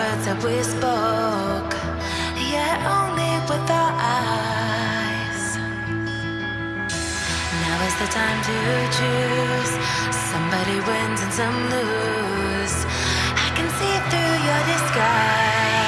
words that we spoke, yet only with our eyes. Now is the time to choose. Somebody wins and some lose. I can see through your disguise.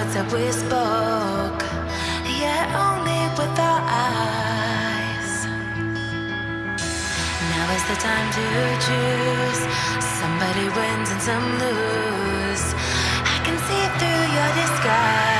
words that we spoke, yet only with our eyes. Now is the time to choose. Somebody wins and some lose. I can see through your disguise.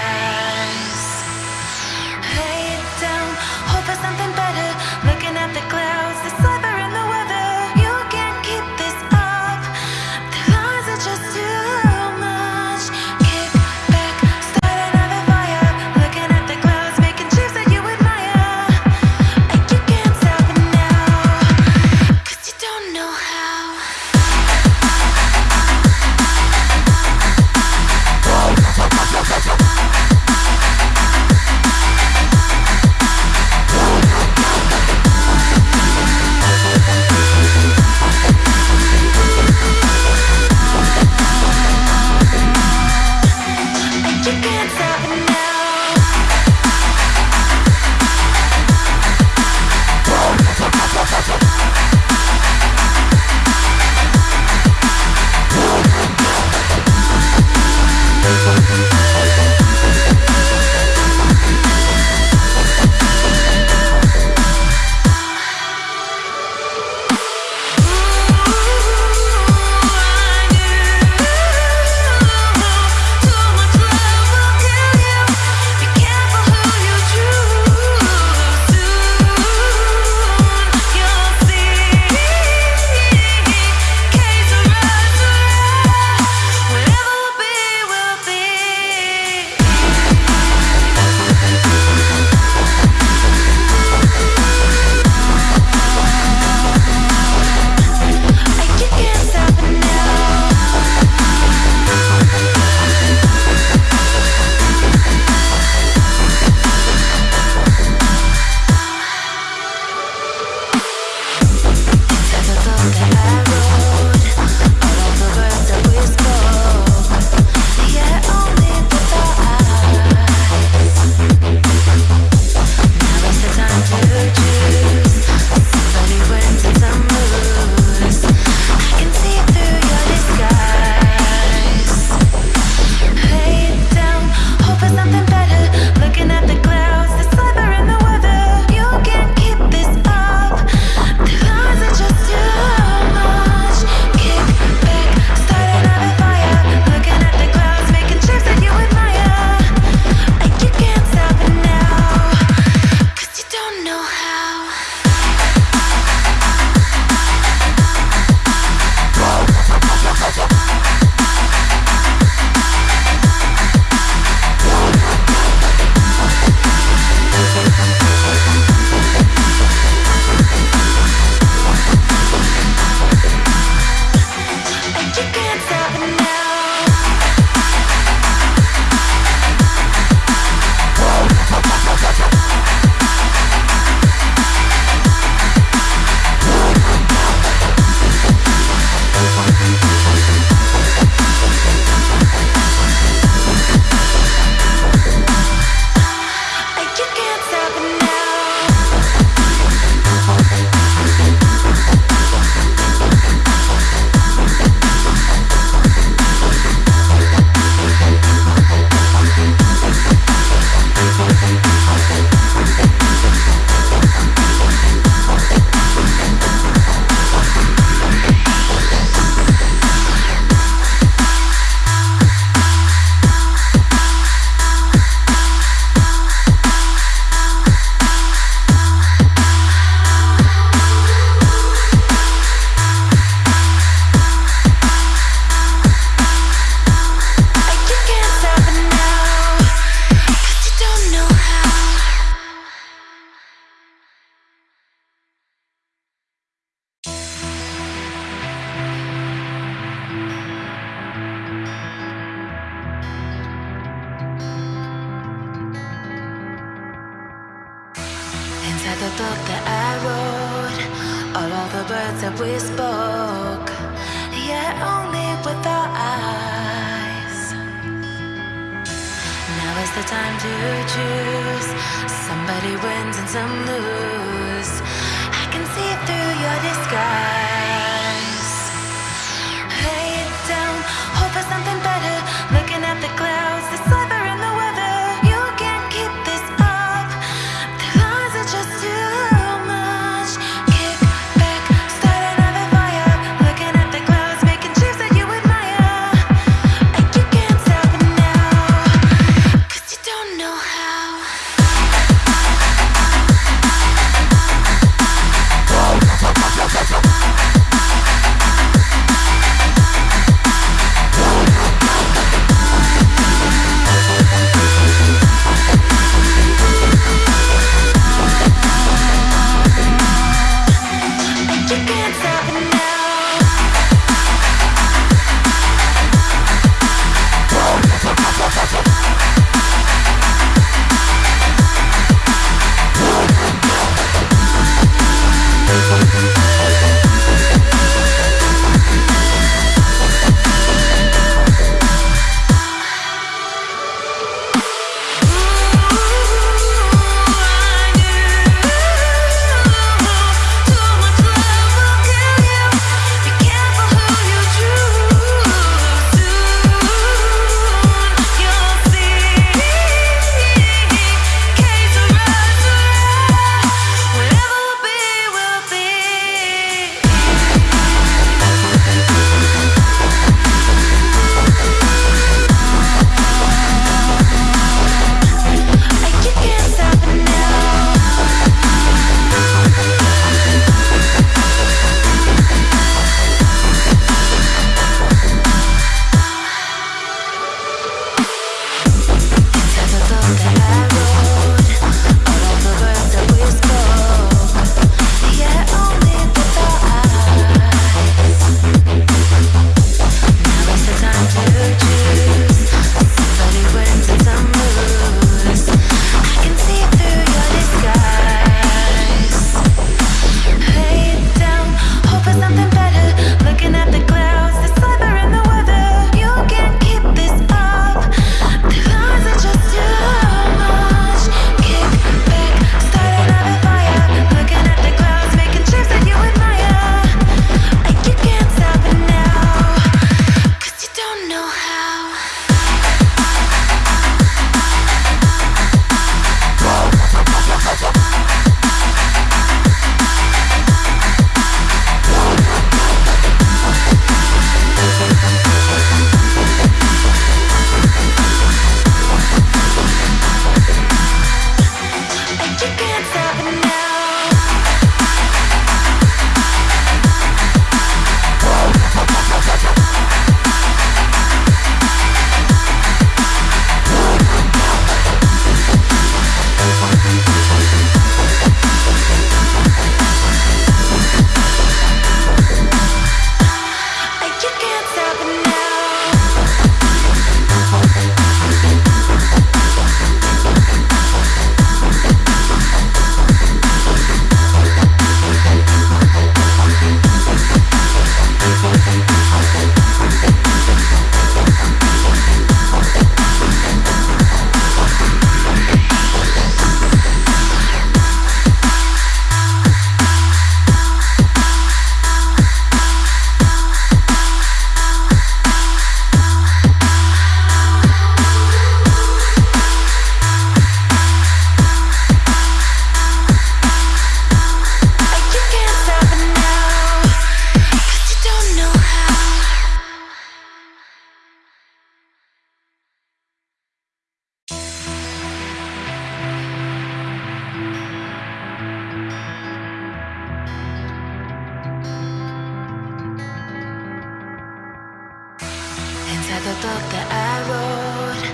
at the talk that I wrote,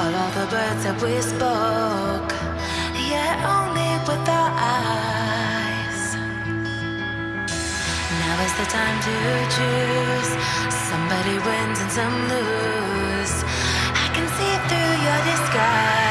all of the words that we spoke, yeah, only with our eyes. Now is the time to choose. Somebody wins and some lose. I can see through your disguise.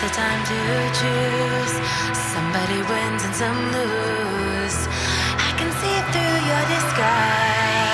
the time to choose. Somebody wins and some lose. I can see through your disguise.